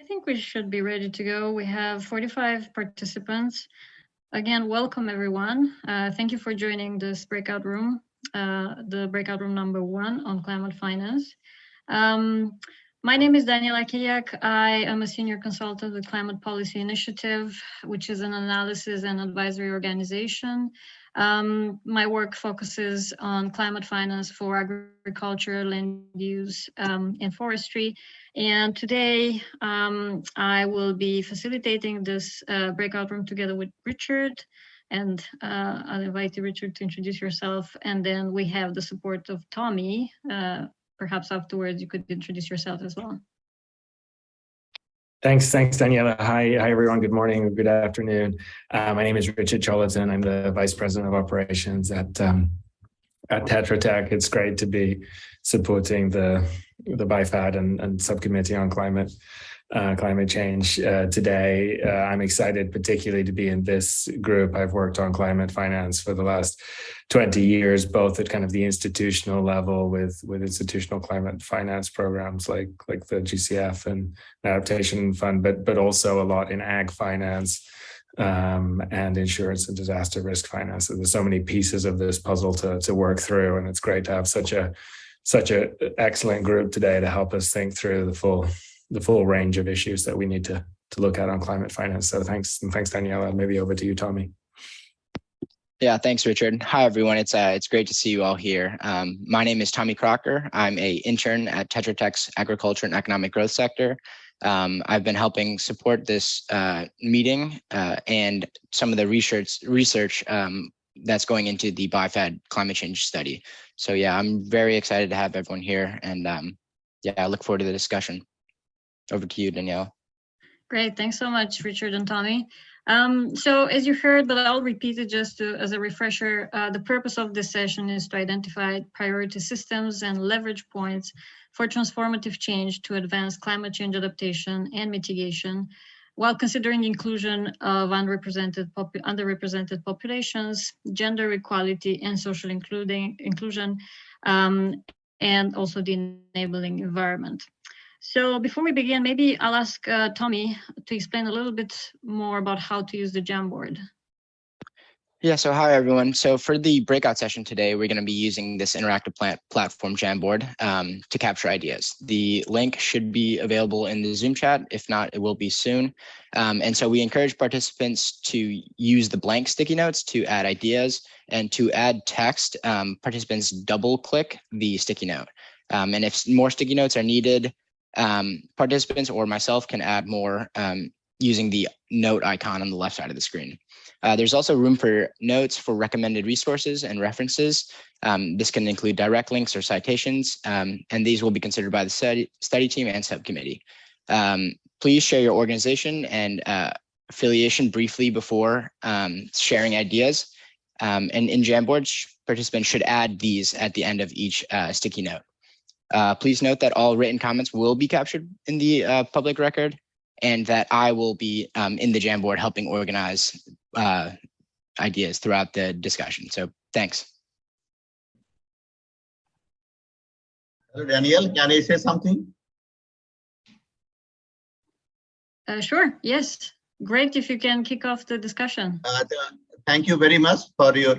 I think we should be ready to go. We have 45 participants. Again, welcome everyone. Uh, thank you for joining this breakout room, uh, the breakout room number one on climate finance. Um, my name is Daniela Chiriac. I am a senior consultant with Climate Policy Initiative, which is an analysis and advisory organization. Um, my work focuses on climate finance for agriculture, land use, um, and forestry. And today um, I will be facilitating this uh, breakout room together with Richard. And uh, I'll invite you, Richard, to introduce yourself. And then we have the support of Tommy. Uh, perhaps afterwards you could introduce yourself as well. Thanks, thanks, Daniela. Hi, hi everyone. Good morning, good afternoon. Uh, my name is Richard Choularton. I'm the Vice President of Operations at um, at Tetra Tech. It's great to be supporting the the BIFAD and, and subcommittee on climate uh, climate change uh, today. Uh, I'm excited particularly to be in this group. I've worked on climate finance for the last 20 years, both at kind of the institutional level with, with institutional climate finance programs like, like the GCF and Adaptation Fund, but, but also a lot in ag finance um, and insurance and disaster risk finance. So there's so many pieces of this puzzle to, to work through, and it's great to have such a such an excellent group today to help us think through the full the full range of issues that we need to to look at on climate finance. So thanks and thanks Daniela. Maybe over to you, Tommy. Yeah, thanks, Richard. Hi, everyone. It's uh, it's great to see you all here. Um, my name is Tommy Crocker. I'm a intern at Tetra Tech's Agriculture and Economic Growth Sector. Um, I've been helping support this uh, meeting uh, and some of the research research um, that's going into the BIFAD climate change study. So yeah, I'm very excited to have everyone here, and um, yeah, I look forward to the discussion. Over to you, Danielle. Great, thanks so much, Richard and Tommy. Um, so as you heard, but I'll repeat it just to, as a refresher, uh, the purpose of this session is to identify priority systems and leverage points for transformative change to advance climate change adaptation and mitigation while considering inclusion of underrepresented, underrepresented populations, gender equality and social including, inclusion, um, and also the enabling environment. So before we begin, maybe I'll ask uh, Tommy to explain a little bit more about how to use the Jamboard. Yeah, so hi everyone. So for the breakout session today, we're going to be using this interactive plant platform Jamboard um, to capture ideas. The link should be available in the Zoom chat. If not, it will be soon. Um, and so we encourage participants to use the blank sticky notes to add ideas and to add text, um, participants double click the sticky note. Um, and if more sticky notes are needed, um, participants or myself can add more um, using the note icon on the left side of the screen. Uh, there's also room for notes for recommended resources and references. Um, this can include direct links or citations, um, and these will be considered by the study, study team and subcommittee. Um, please share your organization and uh, affiliation briefly before um, sharing ideas. Um, and in Jamboard, participants should add these at the end of each uh, sticky note. Uh, please note that all written comments will be captured in the uh, public record and that I will be um, in the Jamboard helping organize uh, ideas throughout the discussion. So thanks. Hello, Daniel, can I say something? Uh, sure, yes. Great if you can kick off the discussion. Uh, thank you very much for your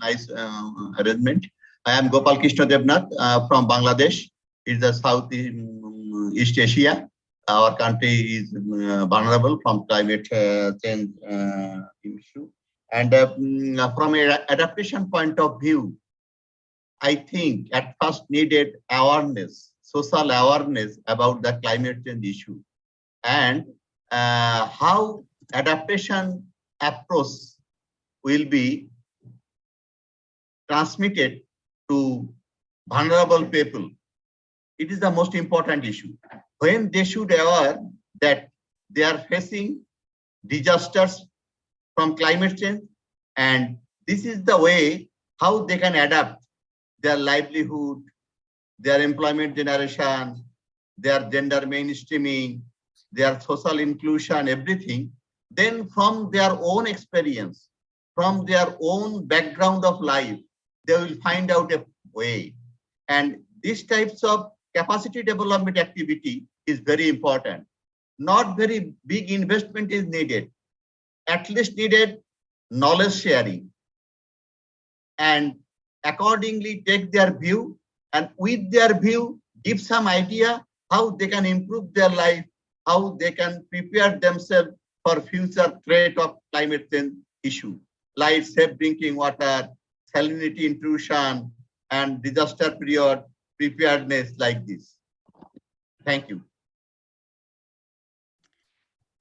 nice uh, arrangement. I am Gopal Krishna Devnath uh, from Bangladesh. It's the South East Asia our country is uh, vulnerable from climate uh, change uh, issue. And mm, from an adaptation point of view, I think at first needed awareness, social awareness about the climate change issue and uh, how adaptation approach will be transmitted to vulnerable people. It is the most important issue when they should aware that they are facing disasters from climate change and this is the way how they can adapt their livelihood their employment generation their gender mainstreaming their social inclusion everything then from their own experience from their own background of life they will find out a way and these types of capacity development activity is very important. not very big investment is needed. At least needed knowledge sharing. And accordingly take their view and with their view, give some idea how they can improve their life, how they can prepare themselves for future threat of climate change issue, like safe drinking water, salinity intrusion, and disaster period preparedness like this. Thank you.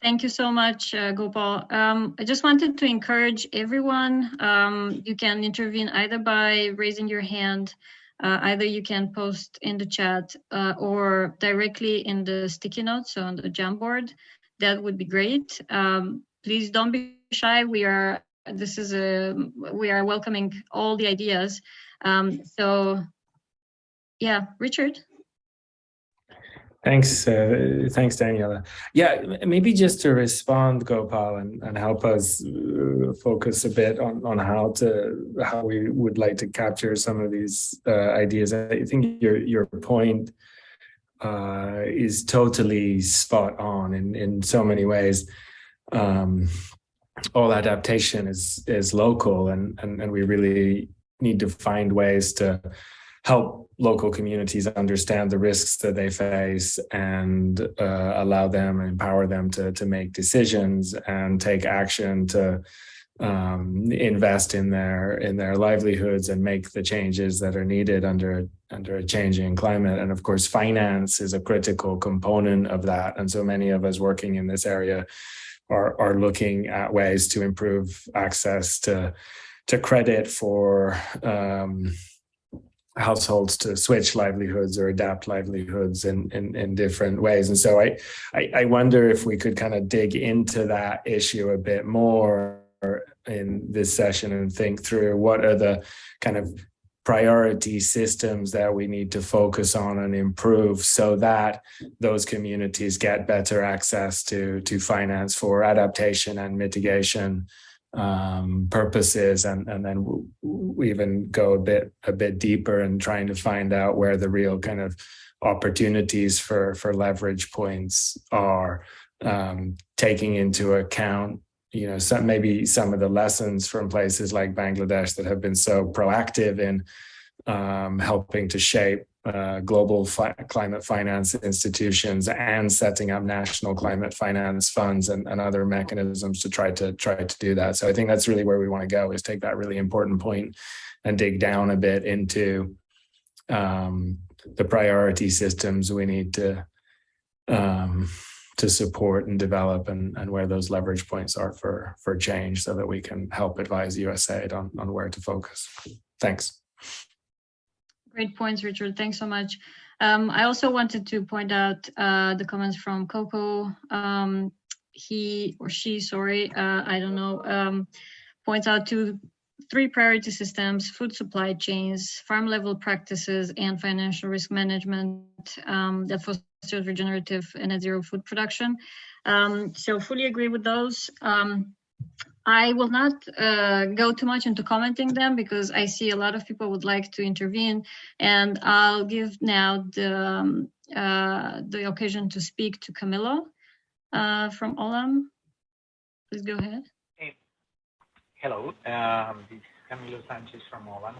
Thank you so much, uh, Gopal. Um, I just wanted to encourage everyone. Um, you can intervene either by raising your hand, uh, either you can post in the chat uh, or directly in the sticky notes on the Jamboard. That would be great. Um, please don't be shy. We are this is a we are welcoming all the ideas. Um, so, yeah, Richard. Thanks, uh, thanks, Daniela. Yeah, maybe just to respond, Gopal, and, and help us uh, focus a bit on, on how to how we would like to capture some of these uh, ideas. I think your your point uh, is totally spot on in in so many ways. Um, all adaptation is is local, and and and we really need to find ways to help local communities understand the risks that they face and uh, allow them and empower them to, to make decisions and take action to um, invest in their in their livelihoods and make the changes that are needed under under a changing climate. And of course, finance is a critical component of that. And so many of us working in this area are are looking at ways to improve access to to credit for um, households to switch livelihoods or adapt livelihoods in, in, in different ways. And so I, I, I wonder if we could kind of dig into that issue a bit more in this session and think through what are the kind of priority systems that we need to focus on and improve so that those communities get better access to to finance for adaptation and mitigation um, purposes, and and then we even go a bit a bit deeper and trying to find out where the real kind of opportunities for for leverage points are, um, taking into account you know some maybe some of the lessons from places like Bangladesh that have been so proactive in um, helping to shape uh, global fi climate finance institutions and setting up national climate finance funds and, and, other mechanisms to try to try to do that. So I think that's really where we want to go is take that really important point and dig down a bit into um, the priority systems we need to um, to support and develop and, and where those leverage points are for for change so that we can help advise USAID on, on where to focus. Thanks. Great points, Richard. Thanks so much. Um, I also wanted to point out uh, the comments from Coco. Um, he or she, sorry, uh, I don't know, um, points out to three priority systems, food supply chains, farm level practices, and financial risk management um, that fosters regenerative and net zero food production. Um, so fully agree with those. Um, I will not uh, go too much into commenting them because I see a lot of people would like to intervene and I'll give now the, um, uh, the occasion to speak to Camilo uh, from Olam. Please go ahead. Hey. Hello, um, this is Camilo Sanchez from Olam.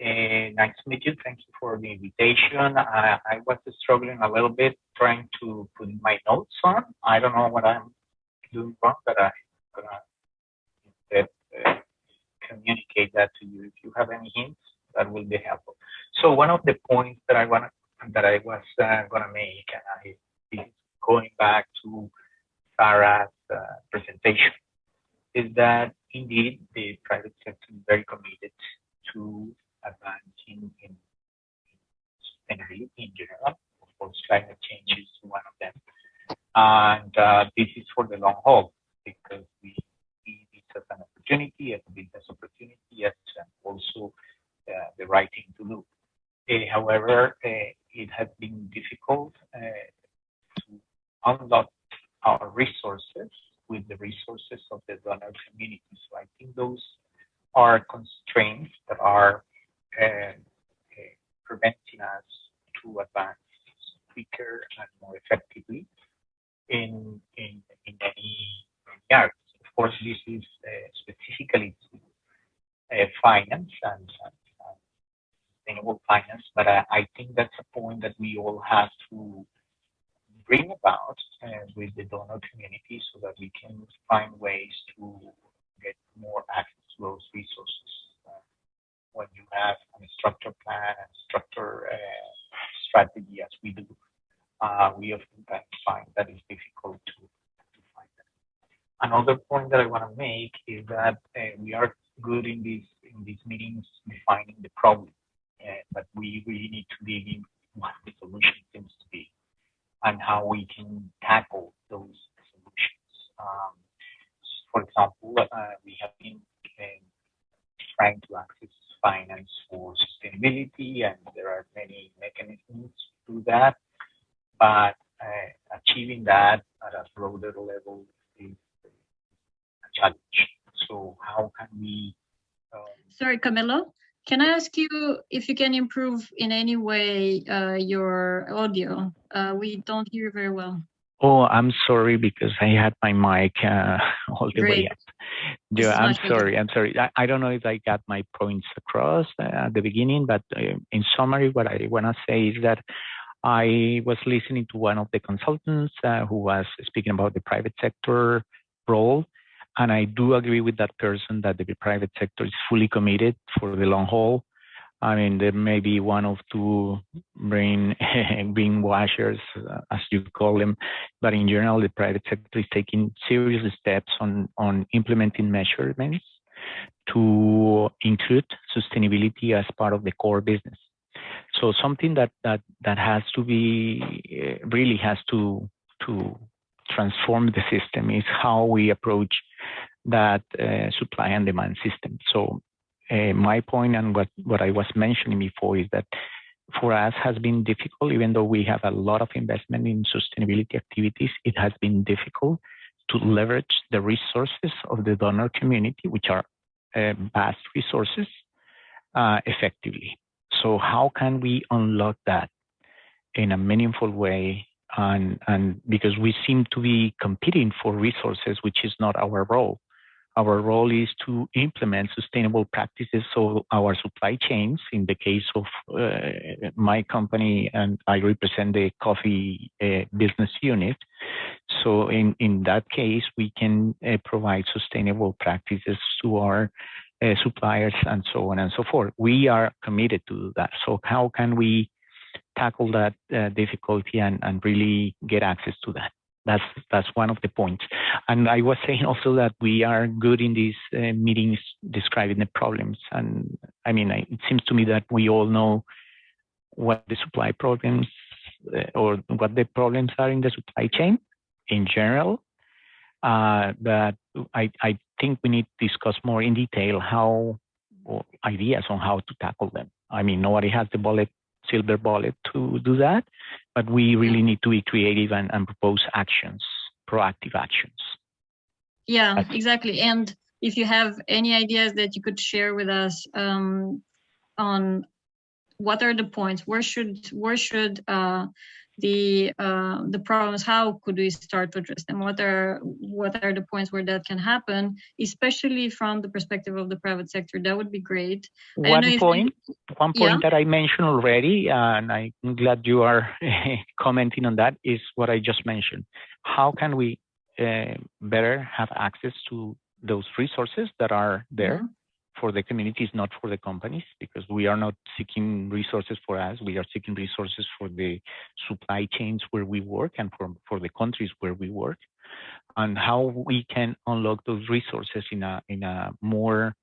Uh, nice to meet you. Thank you for the invitation. I, I was struggling a little bit trying to put my notes on. I don't know what I'm doing wrong, but I'm gonna uh, communicate that to you. If you have any hints, that will be helpful. So one of the points that I want that I was uh, gonna make, and I is going back to Sarah's uh, presentation, is that indeed the private sector is very committed to advancing in, in sustainability in general. Of course, climate change is one of them, and uh, this is for the long haul because we see this as an opportunity, as a business opportunity, as also uh, the right thing to do. Uh, however, uh, it has been difficult to unlock our resources with the resources of the donor community. So I think those are constraints that are uh, preventing us to advance quicker and more effectively in in in many, areas. Of course, this is uh, specifically uh, finance and, and, sustainable finance, but I, I, think that's a point that we all have to bring about with the donor community so that we can find ways to get more access to those resources. When you have a structure plan and structure uh, strategy as we do, uh, we often find that it's difficult to, to find that. Another point that I want to make is that uh, we are good in these in these meetings defining the problem, uh, but we really need to dig in what the solution seems to be and how we can tackle those solutions. Um, for example, uh, we have been uh, trying to access finance for sustainability, and there are many mechanisms to do that. But uh, achieving that at a broader level is a challenge. So how can we? Um, Sorry, Camilo. Can I ask you if you can improve in any way uh, your audio? Uh, we don't hear very well. Oh, I'm sorry because I had my mic uh, all the Great. way up. Yeah, I'm sorry. I'm sorry. I, I, don't know if I got my points across uh, at the beginning, but uh, in summary, what I want to say is that I was listening to one of the consultants uh, who was speaking about the private sector role. And I do agree with that person that the private sector is fully committed for the long haul I mean, there may be one or two brain green washers, uh, as you call them, but in general, the private sector is taking serious steps on on implementing measurements to include sustainability as part of the core business. So something that that that has to be uh, really has to to transform the system is how we approach that uh, supply and demand system. So uh, my point and what, what I was mentioning before is that for us has been difficult, even though we have a lot of investment in sustainability activities, it has been difficult to leverage the resources of the donor community, which are uh, vast resources, uh, effectively. So how can we unlock that in a meaningful way? And, and because we seem to be competing for resources, which is not our role. Our role is to implement sustainable practices so our supply chains, in the case of uh, my company, and I represent the coffee uh, business unit. So in, in that case, we can uh, provide sustainable practices to our uh, suppliers and so on and so forth. We are committed to that. So how can we tackle that uh, difficulty and, and really get access to that? That's that's one of the points. And I was saying also that we are good in these uh, meetings describing the problems. And I mean, I, it seems to me that we all know what the supply problems uh, or what the problems are in the supply chain in general. Uh, but I, I think we need to discuss more in detail how ideas on how to tackle them. I mean, nobody has the bullet silver bullet to do that, but we really need to be creative and, and propose actions, proactive actions. Yeah, That's exactly. And if you have any ideas that you could share with us um, on what are the points, where should where should uh, the uh, the problems how could we start to address them? What are what are the points where that can happen especially from the perspective of the private sector? That would be great. One point you, one point yeah? that i mentioned already and i'm glad you are commenting on that is what i just mentioned. How can we uh, better have access to those resources that are there? Mm -hmm for the communities, not for the companies, because we are not seeking resources for us. We are seeking resources for the supply chains where we work and for, for the countries where we work, and how we can unlock those resources in a in a more,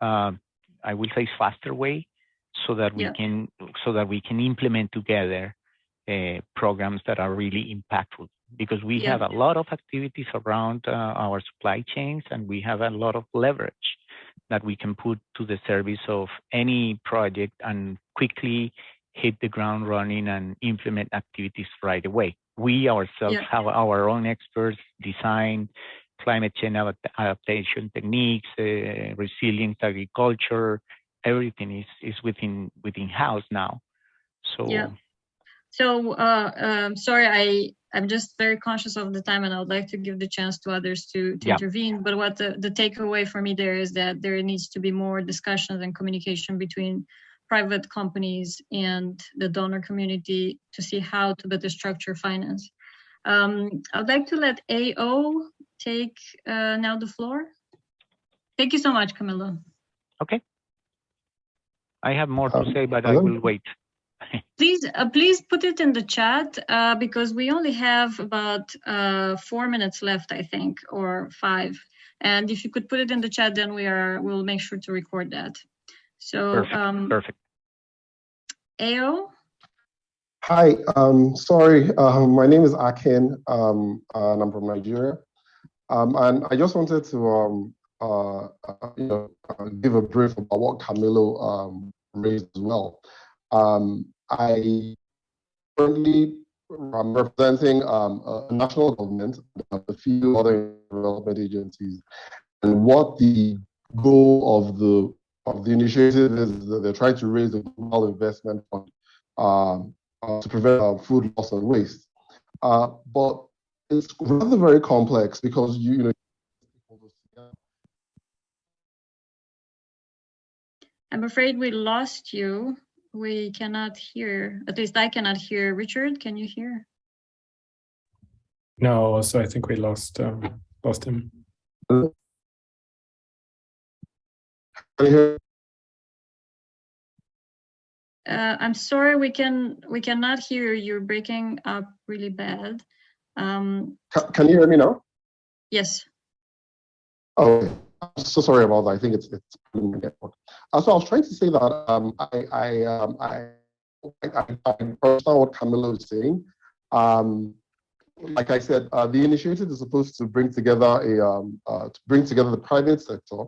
uh, I will say, faster way, so that we yeah. can so that we can implement together uh, programs that are really impactful because we yeah. have a lot of activities around uh, our supply chains and we have a lot of leverage that we can put to the service of any project and quickly hit the ground running and implement activities right away. We ourselves yeah. have our own experts design climate change adaptation techniques, uh, resilient agriculture, everything is, is within within house now. So yeah. So uh, um, sorry, I I'm just very conscious of the time and I would like to give the chance to others to, to Yeah. intervene. But what the, the takeaway for me there is that there needs to be more discussions and communication between private companies and the donor community to see how to better structure finance. Um, I'd like to let AO take uh, now the floor. Thank you so much, Camilo. Okay. I have more to Um, say, but I hello? will wait. Please, uh, please put it in the chat uh, because we only have about uh, four minutes left, I think, or five. And if you could put it in the chat, then we are we'll make sure to record that. So, Perfect, um, Perfect. AO, Hi, um, sorry, um, my name is Akin, um, and I'm from Nigeria. Um, and I just wanted to, um, uh, uh, you know, uh, give a brief about what Camilo um, raised as well. Um, I currently am representing um, a national government, a few other development agencies, and what the goal of the of the initiative is that they're trying to raise a global investment fund um, uh, to prevent uh, food loss and waste. Uh, but it's rather very complex because you, you know. I'm afraid we lost you. We cannot hear, at least I cannot hear. Richard, can you hear? No, so I think we lost um, lost him. Can you hear? Uh, I'm sorry, we can we cannot hear you. You're breaking up really bad. Um, Ca- Can you hear me now? yes. Oh, okay. I'm so sorry about that. I think it's it's network. Uh, so I was trying to say that um, I I um, I I, I understand what Camilo is saying. Um, like I said, uh, the initiative is supposed to bring together a um, uh, to bring together the private sector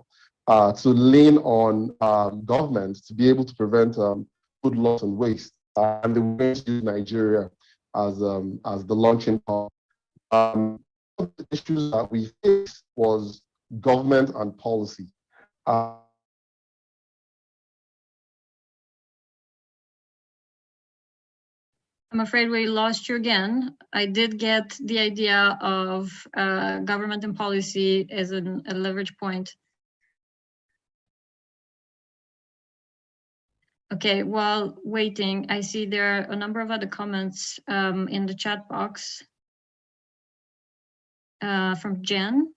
uh, to lean on um, government to be able to prevent um, food loss and waste. Uh, and they went to Nigeria as um, as the launching point. Um, the issues that we faced was government and policy. Uh, I'm afraid we lost you again. I did get the idea of uh, government and policy as an, a leverage point. Okay, while waiting, I see there are a number of other comments um, in the chat box uh, from Jen.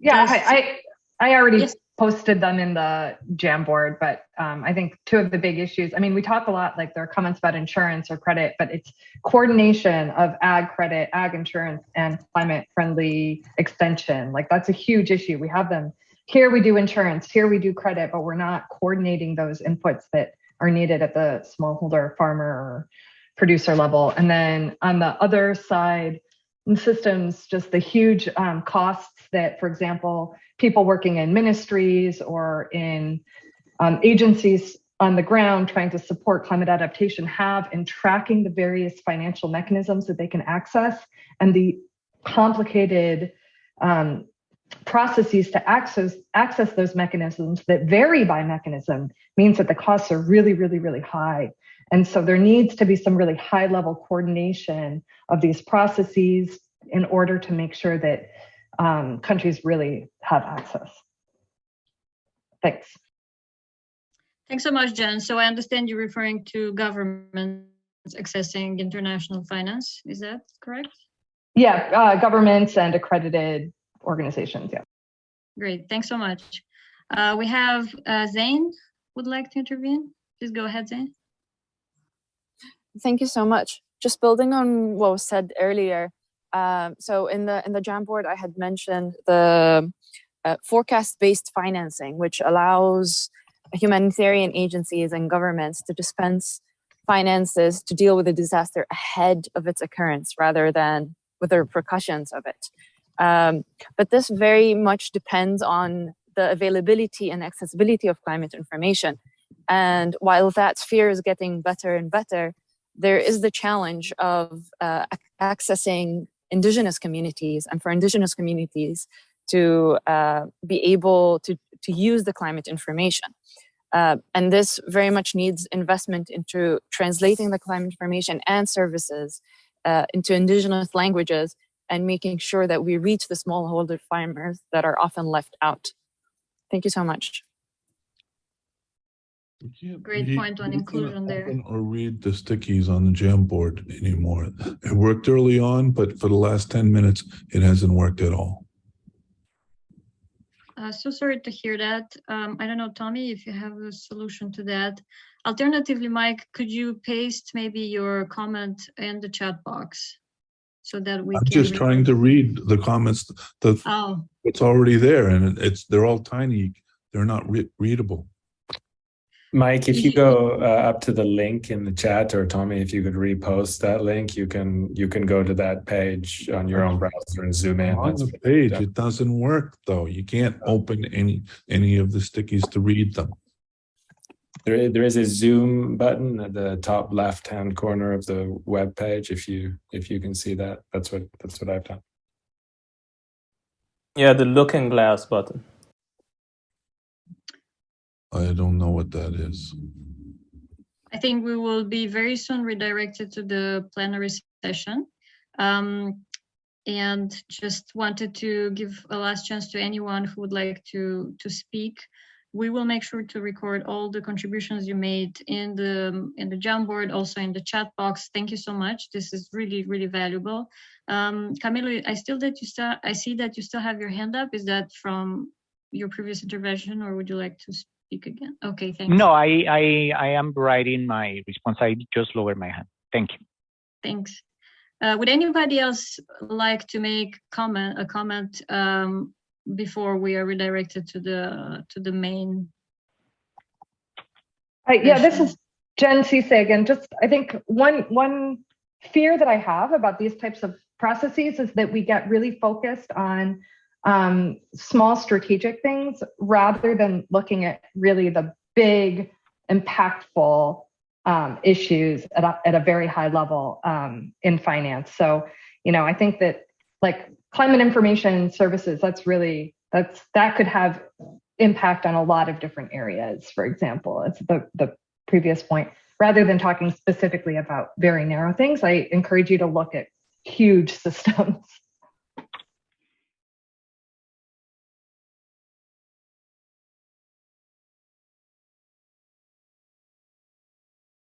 Yeah, Does- I, I, I already Yes. posted them in the Jamboard, but um, I think two of the big issues, I mean, we talk a lot, like there are comments about insurance or credit, but it's coordination of ag credit, ag insurance, and climate friendly extension. Like that's a huge issue. We have them, here we do insurance, here we do credit, but we're not coordinating those inputs that are needed at the smallholder farmer or producer level. And then on the other side, systems, just the huge um, costs that, for example, people working in ministries or in um, agencies on the ground trying to support climate adaptation have in tracking the various financial mechanisms that they can access and the complicated um, processes to access access those mechanisms that vary by mechanism means that the costs are really really really high and so there needs to be some really high level coordination of these processes in order to make sure that um, countries really have access. Thanks. Thanks so much, Jen. So I understand you're referring to governments accessing international finance. Is that correct? Yeah, uh, governments and accredited organizations. Yeah. Great. Thanks so much. Uh, we have uh, Zane would like to intervene. Please go ahead, Zane. Thank you so much. Just building on what was said earlier. Um, so in the in the Jamboard, I had mentioned the uh, forecast-based financing, which allows humanitarian agencies and governments to dispense finances to deal with a disaster ahead of its occurrence rather than with the repercussions of it. Um, but this very much depends on the availability and accessibility of climate information. And while that sphere is getting better and better, there is the challenge of uh, accessing indigenous communities and for indigenous communities to uh, be able to, to use the climate information. Uh, and this very much needs investment into translating the climate information and services uh, into indigenous languages and making sure that we reach the smallholder farmers that are often left out. Thank you so much. Great point on inclusion there. Or read the stickies on the Jamboard anymore. It worked early on, but for the last ten minutes, it hasn't worked at all. Uh, so sorry to hear that. Um, I don't know, Tommy, if you have a solution to that. Alternatively, Mike, could you paste maybe your comment in the chat box so that we I'm can. just trying to read the comments, the, Oh, it's already there and it's, they're all tiny. They're not re- readable. Mike, if you go uh, up to the link in the chat, or Tommy, if you could repost that link, you can you can go to that page on your own browser and zoom in. On That's the page, it doesn't work though. You can't open any, any of the stickies to read them. There, there is a zoom button at the top left hand corner of the web page. If you if you can see that, that's what that's what I've done. Yeah, the looking glass button. I don't know what that is. I think we will be very soon redirected to the plenary session. Um, and just wanted to give a last chance to anyone who would like to to speak. We will make sure to record all the contributions you made in the in the Jamboard, also in the chat box. Thank you so much. This is really really valuable. Um, Camilo, I still that you still I see that you still have your hand up. Is that from your previous intervention, or would you like to speak again? Okay, thanks. No, I, I, I am writing my response. I just lowered my hand. Thank you. Thanks. Uh, would anybody else like to make comment a comment um, before we are redirected to the to the main? Hi, yeah, this is Jen Cisse again. Just, I think one, one fear that I have about these types of processes is that we get really focused on um, small strategic things rather than looking at really the big, impactful um, issues at a, at a very high level um, in finance. So, you know, I think that like climate information services, that's really, that's, that could have impact on a lot of different areas, for example, it's the, the previous point. Rather than talking specifically about very narrow things, I encourage you to look at huge systems